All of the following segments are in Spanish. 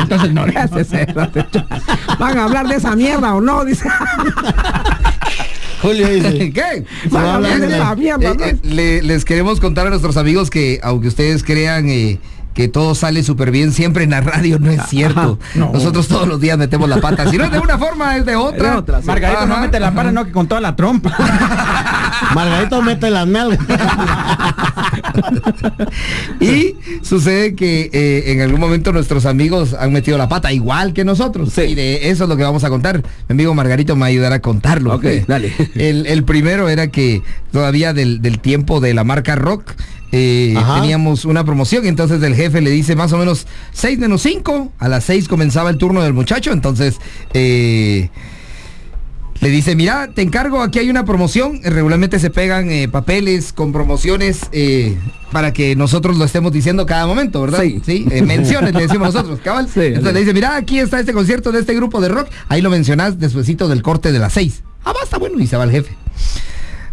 entonces no le haces eso. ¿Van a hablar de esa mierda o no? Dice. Julio dice. ¿Qué? Van a hablar de esa mierda, Eh, eh, le- les queremos contar a nuestros amigos que aunque ustedes crean eh, que todo sale súper bien siempre en la radio, no es cierto. no. Nosotros todos los días metemos la pata. Si no es de una forma, es de otra. De otra, sí. Margarito no Ajá. mete la para, no que con toda la trompa. Margarito mete las nalgas. Y sucede que eh, en algún momento nuestros amigos han metido la pata, igual que nosotros. Sí. Y de eso es lo que vamos a contar. Mi amigo Margarito me ayudará a contarlo. Ok, dale. El, el primero era que todavía del, del tiempo de la marca Rock. Eh, teníamos una promoción, entonces el jefe le dice más o menos 6 menos 5, a las 6 comenzaba el turno del muchacho, entonces eh, le dice, mira, te encargo, aquí hay una promoción, regularmente se pegan eh, papeles con promociones para que nosotros lo estemos diciendo cada momento, ¿verdad? Sí. eh, menciones, le decimos nosotros, cabal. Sí, Entonces sí. le dice, mira, aquí está este concierto de este grupo de rock, ahí lo mencionás despuesito del corte de las seis. Ah, basta, bueno, y se va el jefe.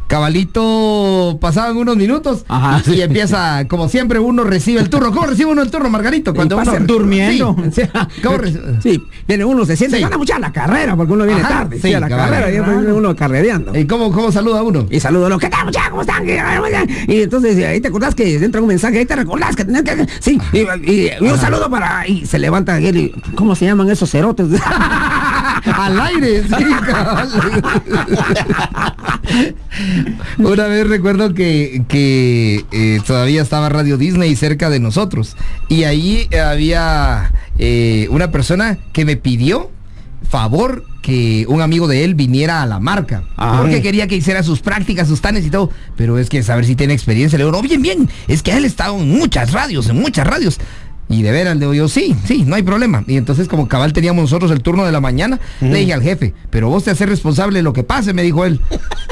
Cabalito, pasaban unos minutos Ajá. y empieza, como siempre, uno recibe el turno. ¿Cómo recibe uno el turno, Margarito? Cuando uno pasa durmiendo. Sí. ¿Cómo recibe? Sí, viene uno, se siente, Sí. van a muchar la carrera, porque uno viene Ajá, tarde, sí, a la carrera, viene uno carrereando. ¿Y cómo, cómo saluda uno? Y saludo a los que tal, muchachos, ¿cómo están? Y entonces ahí te acordás que entra un mensaje, ahí te recordás que tenés que. Sí, y, y- y un saludo para. Y se levanta aquel y. ¿Cómo se llaman esos cerotes? Al aire, sí. Una vez recuerdo que, que eh, todavía estaba Radio Disney cerca de nosotros y ahí había eh, una persona que me pidió favor que un amigo de él viniera a la marca Ah. porque quería que hiciera sus prácticas, sus tanes y todo, pero es que saber si tiene experiencia, le digo, no, bien, bien, es que él ha estado en muchas radios, en muchas radios. Y de veras, le digo yo, sí, sí, no hay problema. Y entonces, como cabal teníamos nosotros el turno de la mañana, le dije al jefe, pero vos te haces responsable de lo que pase, me dijo él.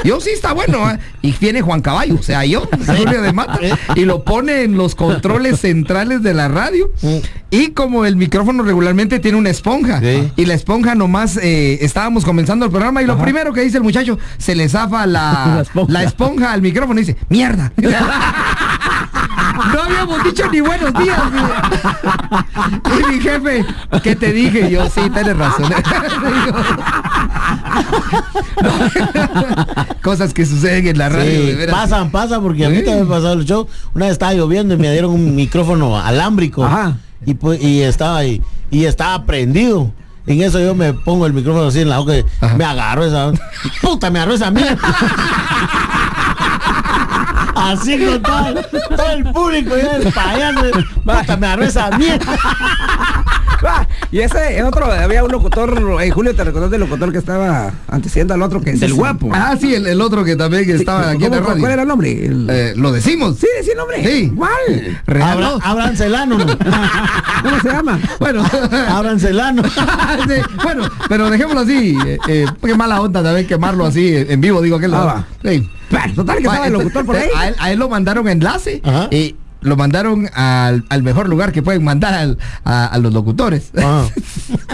Yo sí, está bueno. ¿ah?". Y viene Juan Caballo, o sea, yo, Julio de Mata, y lo pone en los controles centrales de la radio. Y como el micrófono regularmente tiene una esponja, Sí. y la esponja nomás eh, estábamos comenzando el programa, y lo primero que dice el muchacho, se le zafa la, La esponja. la esponja al micrófono y dice, mierda. No habíamos dicho ni buenos días. Y mi jefe, ¿qué te dije? Yo, sí, tienes razón. Cosas que suceden en la radio, Sí, de veras. pasan, pasan, porque a mí también me pasado el show. Una vez estaba lloviendo y me dieron un micrófono alámbrico. Ajá. Y, pues, y estaba ahí, y estaba prendido. En eso yo me pongo el micrófono así en la boca y Ajá. me agarro esa. Puta, me agarró esa mierda. Así con todo, todo el público y el payaso. Puta, me agarró esa mierda. Y ese es otro, había un locutor, eh, Julio, ¿te recordás del locutor que estaba antecediendo al otro que es del guapo? Ah, sí, el, el otro que también estaba aquí en la ¿Cómo- radio. ¿Cuál era el nombre? El- Eh, ¿Lo decimos? Sí, sí, el nombre. Sí. ¿Cuál? Real, Abra- ¿no? Abran Celano, ¿no? ¿Cómo se llama? Bueno, Abran Celano. Sí, bueno, pero dejémoslo así. Eh, eh, qué mala onda también quemarlo así eh, en vivo, digo que Ah, va. Sí. Bueno, total que estaba el Va, locutor por ahí. A él, a él lo mandaron enlace Ajá. y lo mandaron al, al mejor lugar que pueden mandar al- a, a los locutores. Ah.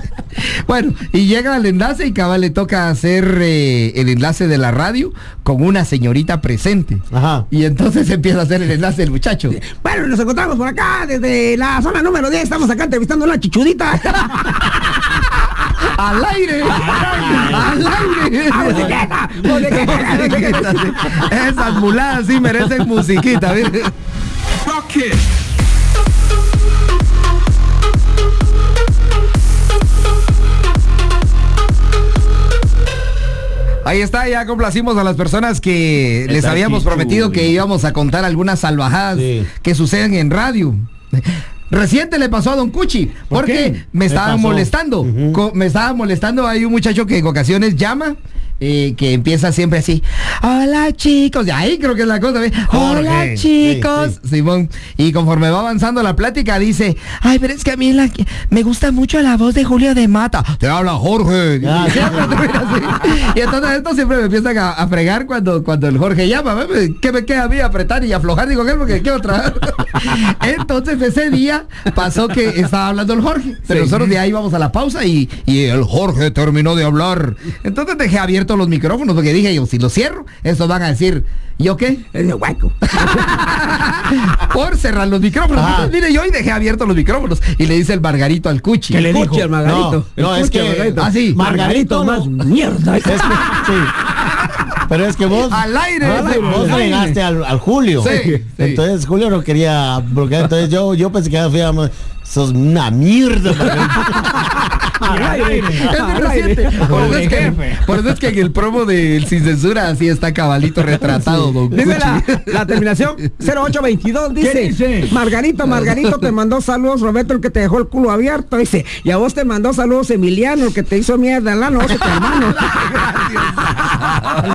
bueno, y llega al enlace y cabal le toca hacer eh, el enlace de la radio con una señorita presente. Ajá. Y entonces empieza a hacer el enlace el muchacho. Bueno, nos encontramos por acá desde la zona número 10. Estamos acá entrevistando a la chichudita. ¡Al aire! ¡Al aire! ¡Ah. Esas muladas sí merecen musiquita, Ahí está, ya complacimos a las personas que les habíamos prometido que íbamos a contar algunas salvajadas Sí. que suceden en radio. Reciente le pasó a Don Cuchi, ¿Por porque qué? me ¿Qué estaban pasó? molestando. Me estaba molestando. Hay un muchacho que en ocasiones llama, eh, que empieza siempre así. Hola chicos. Y ahí creo que es la cosa. Hola Jorge. chicos. Sí, Simón. Y conforme va avanzando la plática, dice, ay, pero es que a mí la, me gusta mucho la voz de Julio de Mata. Te habla Jorge. Ah, sí. Y entonces esto siempre me empiezan a, a fregar cuando, cuando el Jorge llama. ¿Qué me queda a mí apretar y aflojar? Digo, ¿qué? Porque quiero trabajar. Entonces ese día pasó que estaba hablando el Jorge. Pero nosotros de ahí íbamos a la pausa y, y el Jorge terminó de hablar. Entonces dejé abierto abiertos los micrófonos, porque dije yo, si los cierro, estos van a decir, ¿yo qué? Es de hueco. Por cerrar los micrófonos. Entonces, mire, yo hoy dejé abiertos los micrófonos. Y le dice el Margarito al Cuchi. ¿Qué le Cuchi dijo? al Margarito. No, es Cuchi que. Margarito. Ah, sí. Margarito, más no. mierda. Es que, sí. Pero es que vos. Al aire, vos, al vos aire. regaste al, al Julio. Sí, sí. Entonces Julio no quería bloquear. Entonces yo, yo pensé que fui a. Sos una mierda. Es reciente. Por eso, es que, jefe. por eso es que en el promo del Sin Censura así está cabalito retratado, don Dice la, terminación 0822, dice, dice? Margarito, Margarito te mandó saludos, Roberto, el que te dejó el culo abierto, dice, y a vos te mandó saludos Emiliano, el que te hizo mierda, la noche, tu hermano.